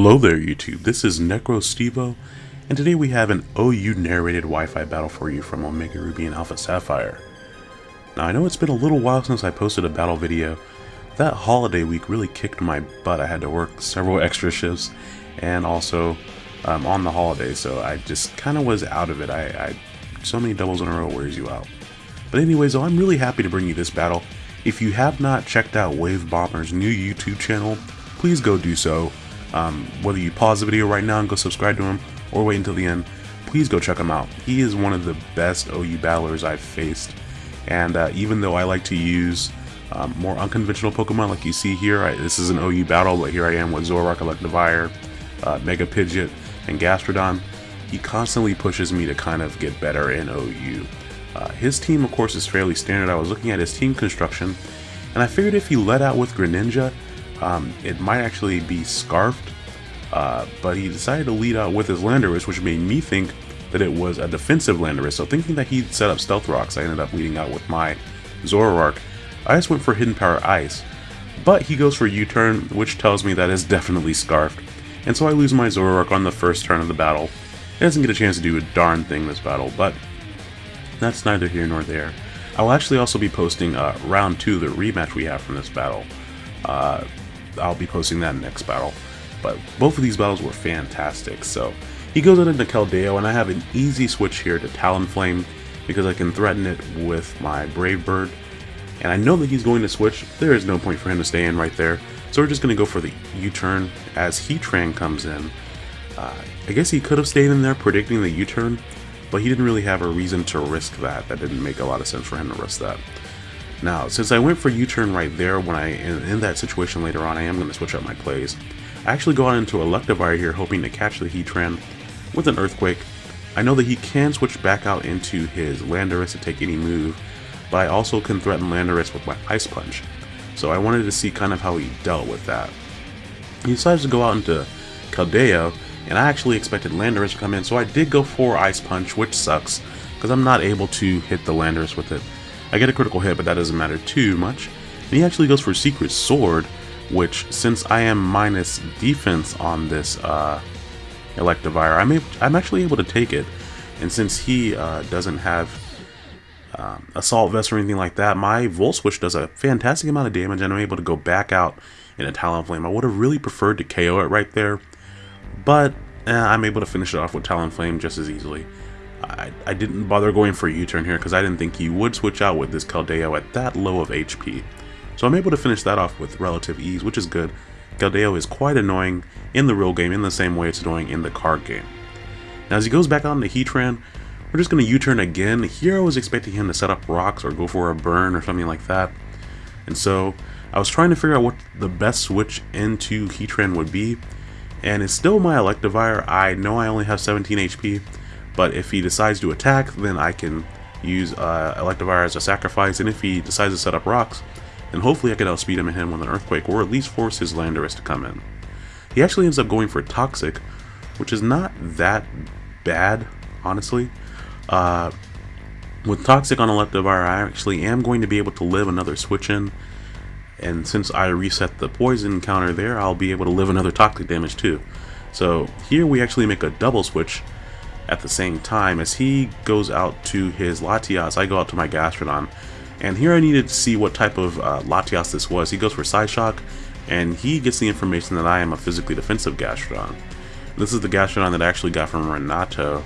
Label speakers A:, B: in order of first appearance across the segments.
A: Hello there YouTube, this is NecroStevo, and today we have an OU narrated Wi-Fi battle for you from Omega Ruby and Alpha Sapphire. Now I know it's been a little while since I posted a battle video. That holiday week really kicked my butt. I had to work several extra shifts and also um, on the holiday, so I just kind of was out of it. I, I So many doubles in a row wears you out. But anyways, I'm really happy to bring you this battle. If you have not checked out Wave Bomber's new YouTube channel, please go do so. Um, whether you pause the video right now and go subscribe to him, or wait until the end, please go check him out. He is one of the best OU battlers I've faced, and uh, even though I like to use um, more unconventional Pokemon like you see here, I, this is an OU battle, but here I am with Zoroark, Electivire, uh, Mega Pidgeot, and Gastrodon, he constantly pushes me to kind of get better in OU. Uh, his team, of course, is fairly standard. I was looking at his team construction, and I figured if he let out with Greninja, um, it might actually be Scarfed, uh, but he decided to lead out with his Landorus, which made me think that it was a defensive Landorus. So thinking that he'd set up Stealth Rocks, I ended up leading out with my Zoroark. I just went for Hidden Power Ice, but he goes for U-turn, which tells me that is definitely Scarfed. And so I lose my Zoroark on the first turn of the battle. It doesn't get a chance to do a darn thing this battle, but that's neither here nor there. I'll actually also be posting uh, round 2, the rematch we have from this battle. Uh, I'll be posting that next battle. But both of these battles were fantastic. So he goes out into Keldeo, and I have an easy switch here to Talonflame because I can threaten it with my Brave Bird. And I know that he's going to switch. There is no point for him to stay in right there. So we're just going to go for the U-turn as Heatran comes in. Uh, I guess he could have stayed in there predicting the U-turn, but he didn't really have a reason to risk that. That didn't make a lot of sense for him to risk that. Now, since I went for U-turn right there, when I in, in, that situation later on, I am going to switch up my plays. I actually go on into Electivire here, hoping to catch the Heatran with an Earthquake. I know that he can switch back out into his Landorus to take any move, but I also can threaten Landorus with my Ice Punch. So I wanted to see kind of how he dealt with that. He decides to go out into Keldeo, and I actually expected Landorus to come in, so I did go for Ice Punch, which sucks, because I'm not able to hit the Landorus with it. I get a critical hit, but that doesn't matter too much. And he actually goes for Secret Sword, which, since I am minus defense on this uh, Electivire, I'm, I'm actually able to take it. And since he uh, doesn't have um, Assault Vest or anything like that, my Volt Switch does a fantastic amount of damage, and I'm able to go back out in a Talonflame. I would have really preferred to KO it right there, but eh, I'm able to finish it off with Talonflame just as easily. I, I didn't bother going for a U-turn here because I didn't think he would switch out with this Keldeo at that low of HP. So I'm able to finish that off with relative ease, which is good. Keldeo is quite annoying in the real game in the same way it's annoying in the card game. Now as he goes back on the Heatran, we're just going to U-turn again. Here I was expecting him to set up rocks or go for a burn or something like that. And so I was trying to figure out what the best switch into Heatran would be. And it's still my Electivire. I know I only have 17 HP, but if he decides to attack, then I can use uh, Electivire as a sacrifice, and if he decides to set up rocks, then hopefully I can outspeed him and hit him with an Earthquake, or at least force his Landorus to come in. He actually ends up going for Toxic, which is not that bad, honestly. Uh, with Toxic on Electivire, I actually am going to be able to live another switch in, and since I reset the poison counter there, I'll be able to live another Toxic damage too. So here we actually make a double switch, at the same time as he goes out to his Latias, I go out to my Gastrodon. And here I needed to see what type of uh, Latias this was. He goes for Psyshock, and he gets the information that I am a physically defensive Gastrodon. This is the Gastrodon that I actually got from Renato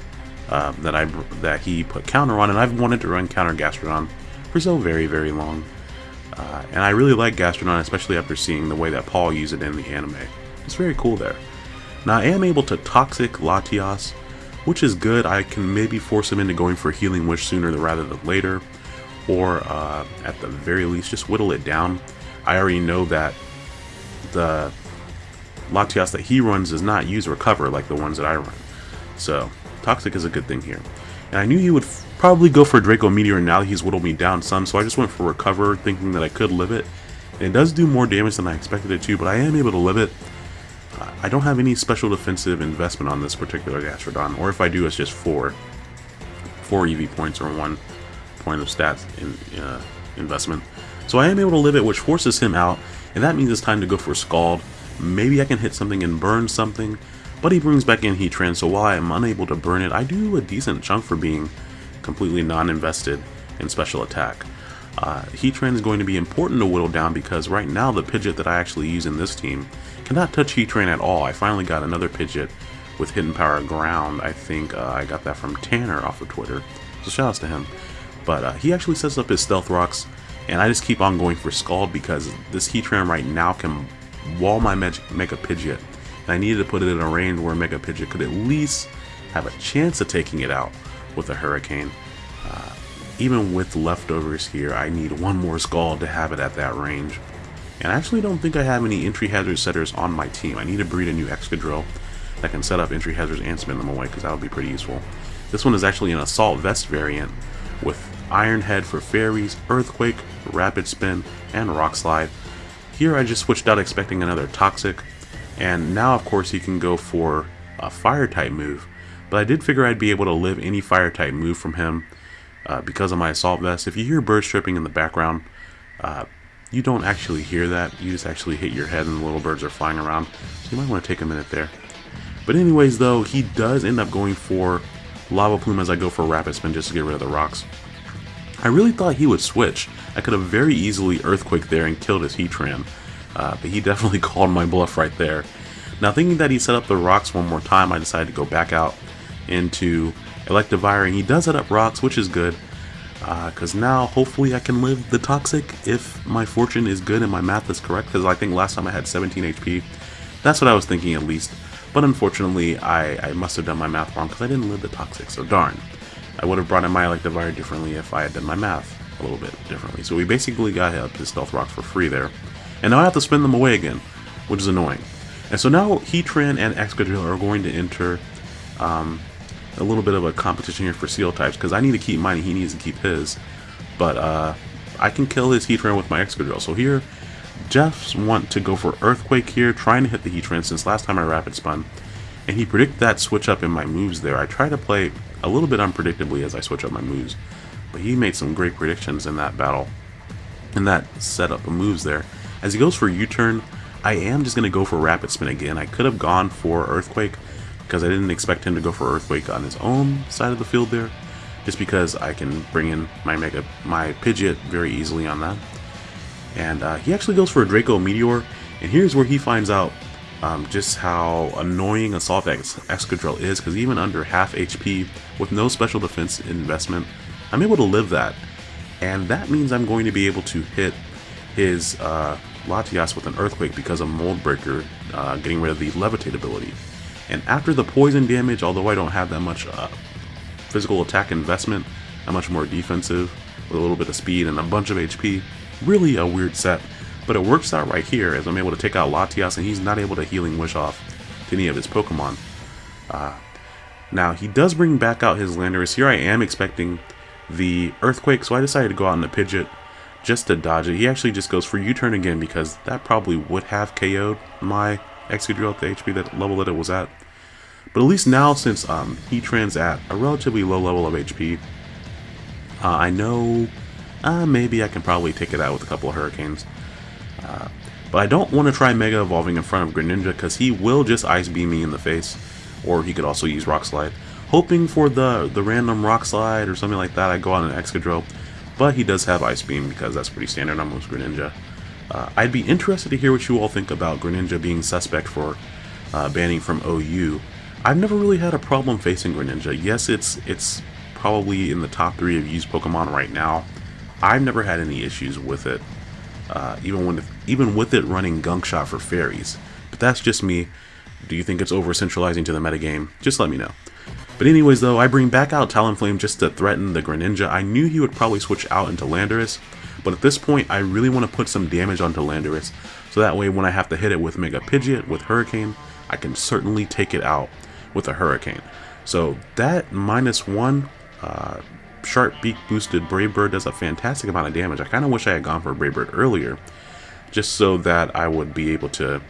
A: uh, that I that he put counter on, and I've wanted to run counter Gastrodon for so very, very long. Uh, and I really like Gastrodon, especially after seeing the way that Paul used it in the anime. It's very cool there. Now I am able to Toxic Latias, which is good. I can maybe force him into going for Healing Wish sooner rather than later, or uh, at the very least, just whittle it down. I already know that the Latias that he runs does not use Recover like the ones that I run. So, Toxic is a good thing here. And I knew he would probably go for Draco Meteor now that he's whittled me down some, so I just went for Recover thinking that I could live it. And it does do more damage than I expected it to, but I am able to live it. I don't have any special defensive investment on this particular Gastrodon, or if I do, it's just four, four EV points or one point of stats in, uh, investment. So I am able to live it, which forces him out, and that means it's time to go for Scald. maybe I can hit something and burn something, but he brings back in Heatran, so while I am unable to burn it, I do a decent chunk for being completely non-invested in special attack. Uh, Heatran is going to be important to whittle down because right now the Pidgeot that I actually use in this team cannot touch Heatran at all. I finally got another Pidgeot with Hidden Power Ground. I think uh, I got that from Tanner off of Twitter, so shoutouts to him. But uh, he actually sets up his Stealth Rocks, and I just keep on going for Scald because this Heatran right now can wall my Mega Pidgeot. And I needed to put it in a range where Mega Pidgeot could at least have a chance of taking it out with a Hurricane. Even with leftovers here, I need one more Scald to have it at that range. And I actually don't think I have any entry hazard setters on my team. I need to breed a new Excadrill that can set up entry hazards and spin them away because that would be pretty useful. This one is actually an Assault Vest variant with Iron Head for Fairies, Earthquake, Rapid Spin, and Rock Slide. Here I just switched out expecting another Toxic, and now of course he can go for a Fire type move. But I did figure I'd be able to live any Fire type move from him uh, because of my Assault Vest. If you hear birds chirping in the background, uh, you don't actually hear that. You just actually hit your head and the little birds are flying around. So you might want to take a minute there. But anyways though, he does end up going for Lava Plume as I go for Rapid Spin just to get rid of the rocks. I really thought he would switch. I could have very easily Earthquake there and killed his Heatran, uh, but he definitely called my bluff right there. Now thinking that he set up the rocks one more time, I decided to go back out into Electivire, and he does set up rocks, which is good, because uh, now hopefully I can live the Toxic if my fortune is good and my math is correct, because I think last time I had 17 HP. That's what I was thinking at least. But unfortunately, I, I must have done my math wrong because I didn't live the Toxic, so darn. I would have brought in my Electivire differently if I had done my math a little bit differently. So we basically got up his Stealth Rocks for free there. And now I have to spin them away again, which is annoying. And so now Heatran and Excadrill are going to enter um, a little bit of a competition here for Steel types, because I need to keep mine and he needs to keep his. But uh, I can kill his Heatran with my Excadrill. So here, Jeff's want to go for Earthquake here, trying to hit the Heatran since last time I Rapid Spun. And he predicted that switch up in my moves there. I try to play a little bit unpredictably as I switch up my moves. But he made some great predictions in that battle. In that setup of moves there. As he goes for U-turn, I am just going to go for Rapid Spin again. I could have gone for Earthquake because I didn't expect him to go for Earthquake on his own side of the field there. Just because I can bring in my Mega, my Pidgeot very easily on that. And uh, he actually goes for a Draco Meteor, and here's where he finds out um, just how annoying Assault Ex Excadrill is, because even under half HP, with no special defense investment, I'm able to live that. And that means I'm going to be able to hit his uh, Latias with an Earthquake because of Mold Breaker uh, getting rid of the Levitate ability. And after the poison damage, although I don't have that much uh, physical attack investment, I'm much more defensive with a little bit of speed and a bunch of HP, really a weird set, but it works out right here as I'm able to take out Latias and he's not able to Healing Wish off to any of his Pokemon. Uh, now, he does bring back out his Landorus. Here I am expecting the Earthquake, so I decided to go out in the Pidgeot just to dodge it. He actually just goes for U-turn again because that probably would have KO'd my Excadrill at the HP that level that it was at. But at least now, since um, Heatran's at a relatively low level of HP, uh, I know uh, maybe I can probably take it out with a couple of Hurricanes. Uh, but I don't want to try Mega Evolving in front of Greninja because he will just Ice Beam me in the face. Or he could also use Rock Slide. Hoping for the, the random Rock Slide or something like that, I go on an Excadrill. But he does have Ice Beam because that's pretty standard on most Greninja. Uh, I'd be interested to hear what you all think about Greninja being suspect for uh, banning from OU. I've never really had a problem facing Greninja. Yes, it's it's probably in the top three of used Pokemon right now. I've never had any issues with it, uh, even when even with it running Gunk Shot for fairies. But that's just me. Do you think it's over centralizing to the metagame? Just let me know. But anyways though, I bring back out Talonflame just to threaten the Greninja. I knew he would probably switch out into Landorus, but at this point I really want to put some damage onto Landorus, so that way when I have to hit it with Mega Pidgeot, with Hurricane, I can certainly take it out with a Hurricane. So that minus one uh, Sharp Beak boosted Brave Bird does a fantastic amount of damage. I kind of wish I had gone for Brave Bird earlier, just so that I would be able to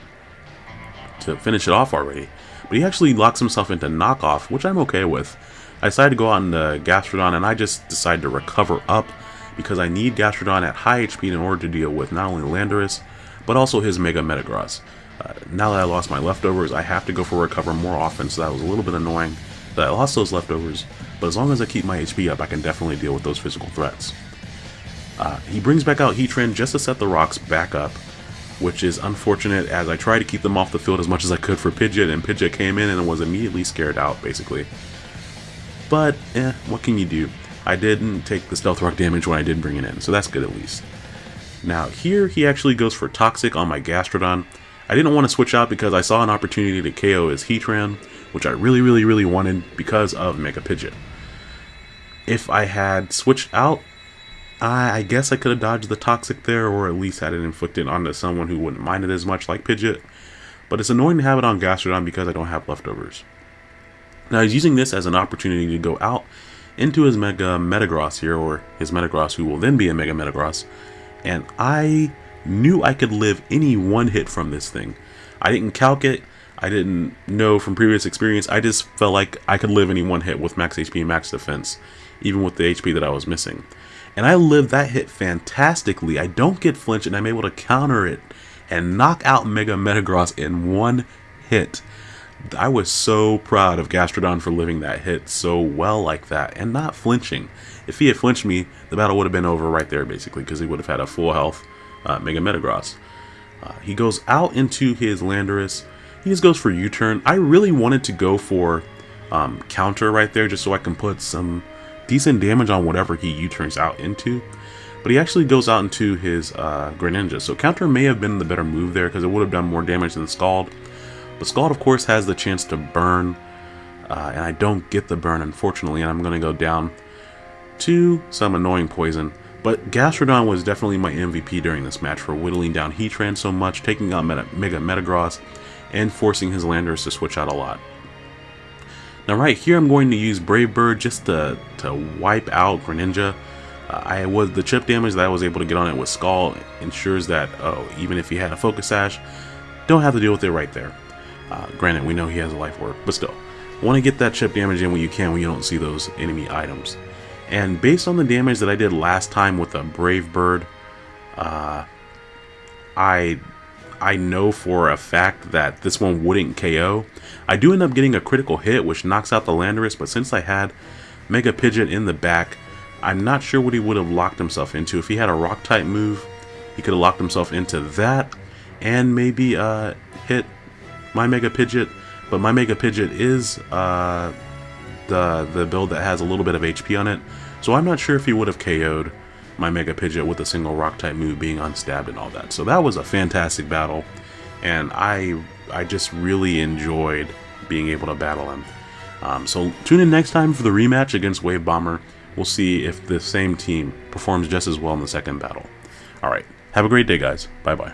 A: to finish it off already. But he actually locks himself into knockoff, which I'm okay with. I decided to go on the Gastrodon, and I just decided to recover up because I need Gastrodon at high HP in order to deal with not only Landorus, but also his Mega Metagross. Uh, now that I lost my leftovers, I have to go for recover more often, so that was a little bit annoying that I lost those leftovers, but as long as I keep my HP up, I can definitely deal with those physical threats. Uh, he brings back out Heatran just to set the rocks back up, which is unfortunate as I tried to keep them off the field as much as I could for Pidgeot, and Pidgeot came in and was immediately scared out, basically. But, eh, what can you do? I didn't take the Stealth Rock damage when I did bring it in, so that's good at least. Now, here he actually goes for Toxic on my Gastrodon. I didn't want to switch out because I saw an opportunity to KO his Heatran, which I really, really, really wanted because of Mega Pidgeot. If I had switched out, I, I guess I could have dodged the Toxic there, or at least had it inflicted onto someone who wouldn't mind it as much like Pidgeot. But it's annoying to have it on Gastrodon because I don't have leftovers. Now he's using this as an opportunity to go out into his Mega Metagross here, or his Metagross who will then be a Mega Metagross, and I knew I could live any one hit from this thing. I didn't calc it, I didn't know from previous experience, I just felt like I could live any one hit with max HP and max defense, even with the HP that I was missing. And I lived that hit fantastically. I don't get flinched, and I'm able to counter it and knock out Mega Metagross in one hit. I was so proud of Gastrodon for living that hit so well like that and not flinching. If he had flinched me, the battle would have been over right there basically because he would have had a full health uh, Mega Metagross. Uh, he goes out into his Landorus. He just goes for U-turn. I really wanted to go for um, counter right there just so I can put some decent damage on whatever he U-turns out into. But he actually goes out into his uh, Greninja. So counter may have been the better move there because it would have done more damage than Scald. But Scald, of course, has the chance to burn. Uh, and I don't get the burn, unfortunately. And I'm going to go down to some annoying poison. But Gastrodon was definitely my MVP during this match for whittling down Heatran so much, taking out Meta Mega Metagross, and forcing his Landorus to switch out a lot. Now right here I'm going to use Brave Bird just to, to wipe out Greninja. Uh, I was the chip damage that I was able to get on it with Scald ensures that oh even if he had a Focus Sash, don't have to deal with it right there. Uh, granted, we know he has a life orb, but still, want to get that chip damage in when you can when you don't see those enemy items. And based on the damage that I did last time with a Brave Bird, uh, I I know for a fact that this one wouldn't KO. I do end up getting a critical hit, which knocks out the Landorus, but since I had Mega Pidgeot in the back, I'm not sure what he would have locked himself into. If he had a Rock-type move, he could have locked himself into that, and maybe uh, hit my Mega Pidgeot. But my Mega Pidgeot is uh, the, the build that has a little bit of HP on it, so I'm not sure if he would have KO'd my Mega Pidgeot with a single rock type move being unstabbed and all that. So that was a fantastic battle, and I I just really enjoyed being able to battle him. Um, so tune in next time for the rematch against Wave Bomber. We'll see if the same team performs just as well in the second battle. Alright, have a great day guys. Bye bye.